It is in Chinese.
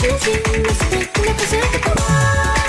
轻情的 speak，不是。